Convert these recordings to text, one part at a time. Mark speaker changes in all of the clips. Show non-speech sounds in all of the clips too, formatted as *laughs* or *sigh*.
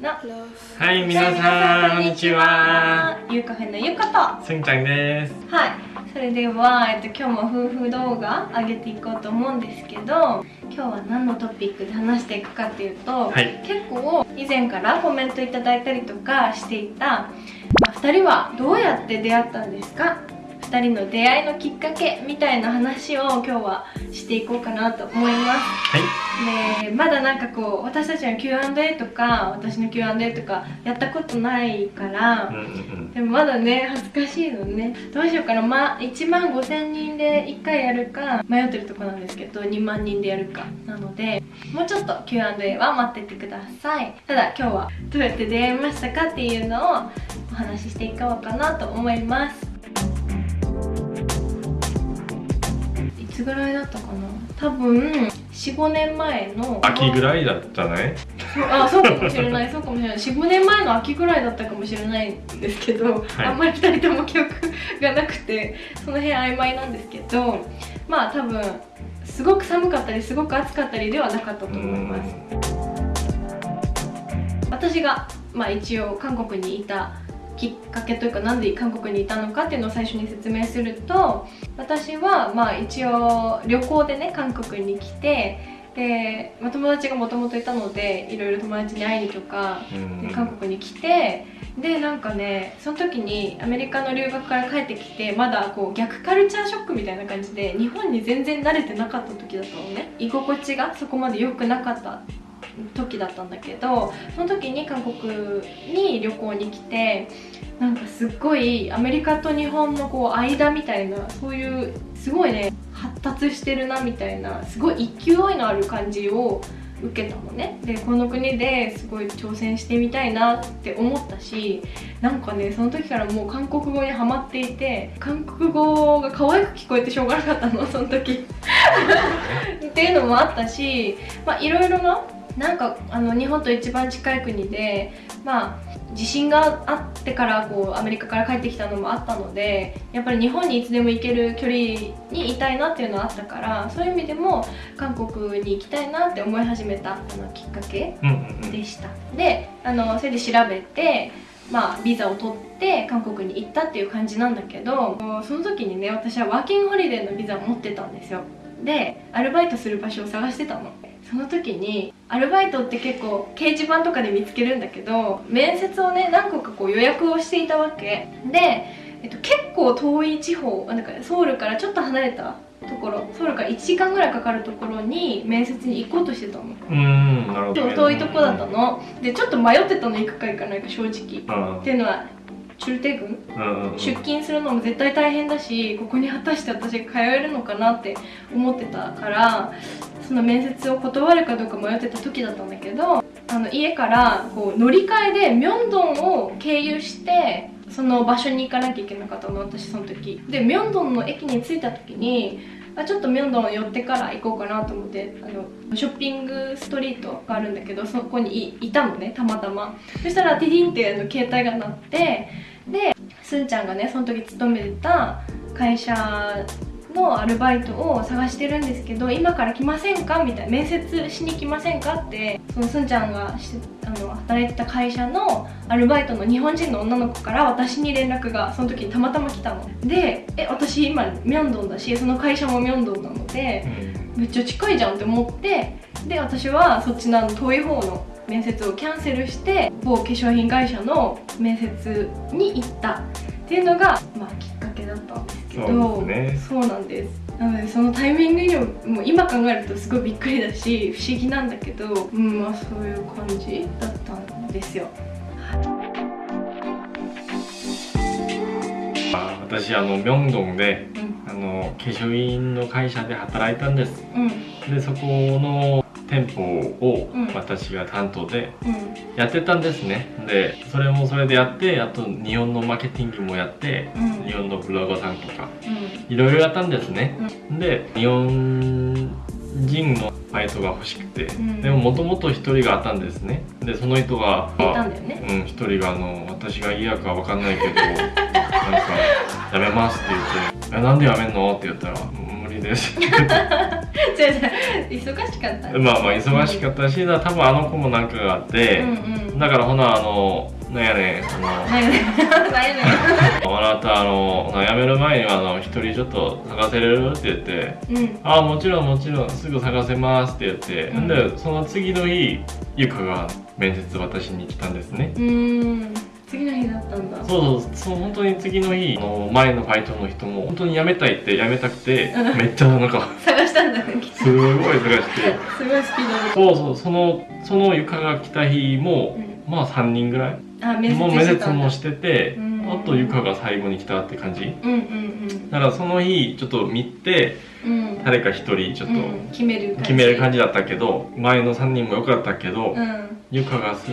Speaker 1: の。
Speaker 2: はい、皆さん、こんにちは。
Speaker 1: ゆうカフェのゆうか
Speaker 2: すんちゃんです。
Speaker 1: とはい。それでは、えっと、今日も夫婦動画上げていこうと思うんですけど今日は何のトピックで話していくかっていうと、
Speaker 2: はい。
Speaker 1: 結構以前からコメントいただいたりとかしていた、まあ、2人はどうやって出会ったんですか？2人の出会いのきっかけみたいな話を今日はしていこうかなと思います。
Speaker 2: はい。
Speaker 1: でまだなんかこう私たちの Q&A とか私の Q&A とかやったことないから
Speaker 2: うん、うんうん。
Speaker 1: でもまだね恥ずかしいのね。どうしようかな、ま、1万5000人で1回やるか迷ってるとこなんですけど2万人でやるか。なのでもうちょっと Q&A は待っててください。ただ今日はどうやって出会いましたかっていうのをお話ししていこうかなと思いますつぐらいだったかな？多分45年前の
Speaker 2: 秋ぐらいだったね。
Speaker 1: あそうかもしれない。そうかもしれない。45年前の秋ぐらいだったかもしれないんですけど、
Speaker 2: はい。
Speaker 1: あんまり2人とも記憶がなくてその辺曖昧なんですけどまあ多分すごく寒かったりすごく暑かったりではなかったと思います。私が、まあ、一応韓国にいたきっかけというかなんで韓国にいたのかっていうのを最初に説明すると私はまあ一応旅行でね韓国に来てで、まあ、友達がもともといたのでいろいろ友達に会いにとか
Speaker 2: うん。
Speaker 1: で韓国に来てでなんかねその時にアメリカの留学から帰ってきてまだこう逆カルチャーショックみたいな感じで日本に全然慣れてなかった時だったのね。居心地がそこまで良くなかった時だったんだけどその時に韓国に旅行に来てなんかすっごいアメリカと日本のこう間みたいなそういうすごいね発達してるなみたいなすごい勢いのある感じを受けたのね。でこの国ですごい挑戦してみたいなって思ったしなんかねその時からもう韓国語にハマっていて韓国語が可愛く聞こえてしょうがなかったのその時。*laughs* っていうのもあったしまあいろいろななんかあの日本と一番近い国でまあ地震があってからこうアメリカから帰ってきたのもあったのでやっぱり日本にいつでも行ける距離にいたいなっていうのはあったからそういう意味でも韓国に行きたいなって思い始めたあのきっかけ。でしたであのそれで調べてまあビザを取って韓国に行ったっていう感じなんだけどその時にね私はワーキングホリデーのビザを持ってたんですよでアルバイトする場所を探してたの。その時にアルバイトって結構掲示板とかで見つけるんだけど面接をね何個かこう予約をしていたわけ。で、えっと、結構遠い地方なんかソウルからちょっと離れたところソウルから1時間ぐらいかかるところに面接に行こうとしてたの。
Speaker 2: うーん、なるほど。
Speaker 1: 遠いとこだったの。でちょっと迷ってたの行くか行かないか正直。
Speaker 2: うん。
Speaker 1: っていうのは中帝軍
Speaker 2: うんうん。
Speaker 1: 出勤するのも絶対大変だしここに果たして私が通えるのかなって思ってたからその面接を断るかどうか迷ってた時だったんだけどあの家からこう乗り換えでミョンドンを経由してその場所に行かなきゃいけなかったの私その時でミョンドンの駅に着いた時にあちょっとミョンドン寄ってから行こうかなと思ってあのショッピングストリートがあるんだけどそこにいたのねたまたま。そしたらティディンってあの携帯が鳴ってでスンちゃんがねその時勤めてた会社のアルバイトを探してるんですけど今から来ませんか？みたいな面接しに来ませんか？ってそのすんちゃんがしあの働いてた会社のアルバイトの日本人の女の子から私に連絡がその時にたまたま来たの。でえ私今ミョンドンだしその会社もミョンドンなのでめっちゃ近いじゃんって思ってで私はそっちの遠い方の面接をキャンセルして某化粧品会社の面接に行ったっていうのが、まあ、きっかけだったんですけど。
Speaker 2: そうですね。
Speaker 1: そうなんですなのでそのタイミングにももう今考えるとすごいびっくりだし不思議なんだけど、うんまあ、そういう感じだったんですよ。
Speaker 2: あ私、あの、ミョンドンで、
Speaker 1: うん。
Speaker 2: あの、化粧品の会社で働いたんです。
Speaker 1: うん。
Speaker 2: で、そこの店舗を
Speaker 1: うん
Speaker 2: 私が担当で
Speaker 1: うん
Speaker 2: やってたんですね。で、それもそれでやって、あと日本のマーケティングもやって、
Speaker 1: うん
Speaker 2: 日本のブロガーさんとか、
Speaker 1: うん
Speaker 2: いろいろやったんですね。で、日本人のバイトが欲しくて、
Speaker 1: ん
Speaker 2: でももともと一人があったんですね。で、その人が、
Speaker 1: いたんだよね
Speaker 2: うん、一人があの私が嫌かわかんないけどなんか「やめます」って言って「えなんでやめんの?」って言ったら「無理です」って言って
Speaker 1: 違う違う忙しかった。
Speaker 2: まあまあ忙しかったし、多分あの子もなんかがあって、
Speaker 1: うんうん。
Speaker 2: だからほなあのなんやねんあの
Speaker 1: なんやねん。
Speaker 2: あな *laughs* たあの辞める前にはあの一人ちょっと探せれる？って言って。
Speaker 1: んうん。
Speaker 2: ああもちろんもちろんすぐ探せますって言って、
Speaker 1: うん。
Speaker 2: でその次の日ゆかが面接私に来たんですね。
Speaker 1: うーん次の日だったんだ。
Speaker 2: そうそうそう本当に次の日あの前のバイトの人も本当に辞めたいって辞めたくて
Speaker 1: うん
Speaker 2: めっちゃなんか *laughs*
Speaker 1: 探したんだね
Speaker 2: すごい探して。
Speaker 1: すごいスピードで。
Speaker 2: そうそうそのそのゆかが来た日も、
Speaker 1: うん。
Speaker 2: まあ3人ぐらい？
Speaker 1: あ面接
Speaker 2: もう面接もしてて
Speaker 1: うん。
Speaker 2: あとゆかが最後に来たって感じ？
Speaker 1: うんうん
Speaker 2: だからその日ちょっと見て
Speaker 1: うん。うん
Speaker 2: 誰か一人ちょっと
Speaker 1: うん。決める感じ。
Speaker 2: 決める感じだったけど前の3人も良かったけど、
Speaker 1: うん
Speaker 2: ゆかがす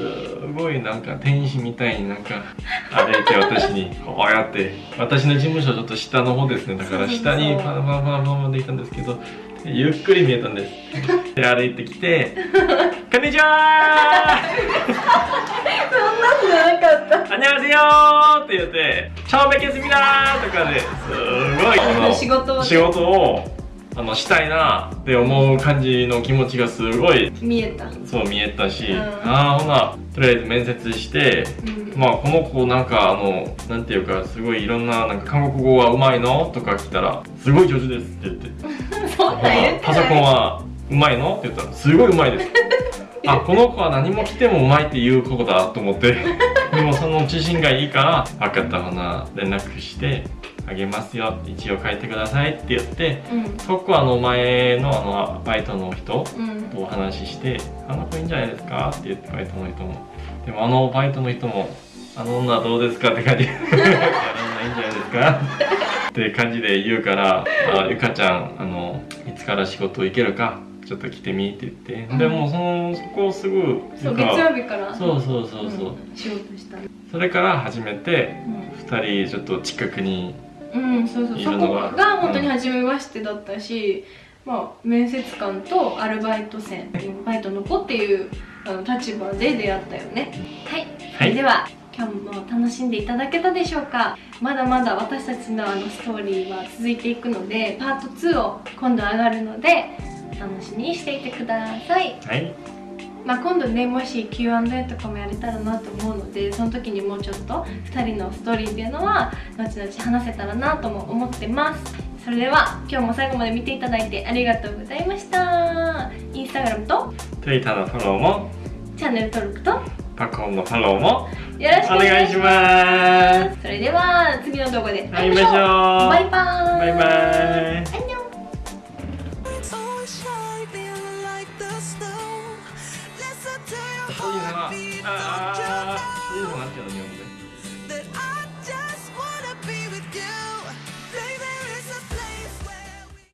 Speaker 2: ごいなんか天使みたいになんか歩いて私にこうやって私の事務所ちょっと下の方ですねだから下にパラパラパラパラでいたんですけどゆっくり見えたんです *laughs* で歩いてきて「*laughs* こんにちは!」
Speaker 1: そんなんじゃなかった「
Speaker 2: あにゃせよ!」って言って「超べけすみだ!」とかですごい *laughs*
Speaker 1: 仕事を
Speaker 2: あのしたいなって思う感じの気持ちがすごい
Speaker 1: 見えた。
Speaker 2: そう見えたし、
Speaker 1: うん。
Speaker 2: ああほなとりあえず面接して
Speaker 1: うん。
Speaker 2: まあこの子なんかあのなんていうかすごいいろんななんか韓国語はうまいの？とか聞いたらすごい上手ですって言って。*laughs*
Speaker 1: そんなん言
Speaker 2: パソコンはうまいの？って言ったらすごいうまいです。*laughs* あこの子は何も来てもうまいって言う子だと思って。でもその自信がいいから分かったほな連絡してあげますよ。一応書いてくださいって言って
Speaker 1: うん。
Speaker 2: そこあの前のあのバイトの人
Speaker 1: うん。
Speaker 2: とお話しして「あの子いいんじゃないですか?」って言ってバイトの人も。でもあのバイトの人も「あの女どうですか?」って感じで「あの女いいんじゃないですか?」って感じで言うから「あゆかちゃんあのいつから仕事行けるかちょっと来てみ」って言って、
Speaker 1: うん。
Speaker 2: でもそのそこをすぐ
Speaker 1: そう月曜日から？
Speaker 2: そうそうそうそう、
Speaker 1: ん。仕事した
Speaker 2: それから始めて2人ちょっと近くに
Speaker 1: うん、うん、そう。そうそこ
Speaker 2: が
Speaker 1: が本当に初めましてだったし、まあ面接官とアルバイト生バイトの子っていうあの立場で出会ったよね。はい。そ
Speaker 2: はい。
Speaker 1: れでは今日も楽しんでいただけたでしょうか？まだまだ私たちのあのストーリーは続いていくのでパート2を今度上がるのでお楽しみにしていてください。
Speaker 2: はい
Speaker 1: まあ、今度ねもし Q&A とかもやれたらなと思うのでその時にもうちょっと2人のストーリーっていうのは後々話せたらなとも思ってます。それでは今日も最後まで見ていただいてありがとうございました。インスタグラムと
Speaker 2: Twitter のフォローも
Speaker 1: チャンネル登録とよ
Speaker 2: パコンのフォローも
Speaker 1: ろしくお
Speaker 2: お願
Speaker 1: 願いし
Speaker 2: ま
Speaker 1: ます。それでは次の動画で会いましょう。バイバーイ。
Speaker 2: バイバイ
Speaker 3: Listen to your
Speaker 2: そういうのは
Speaker 3: heartbeat,
Speaker 2: あ
Speaker 3: don't you
Speaker 2: あそう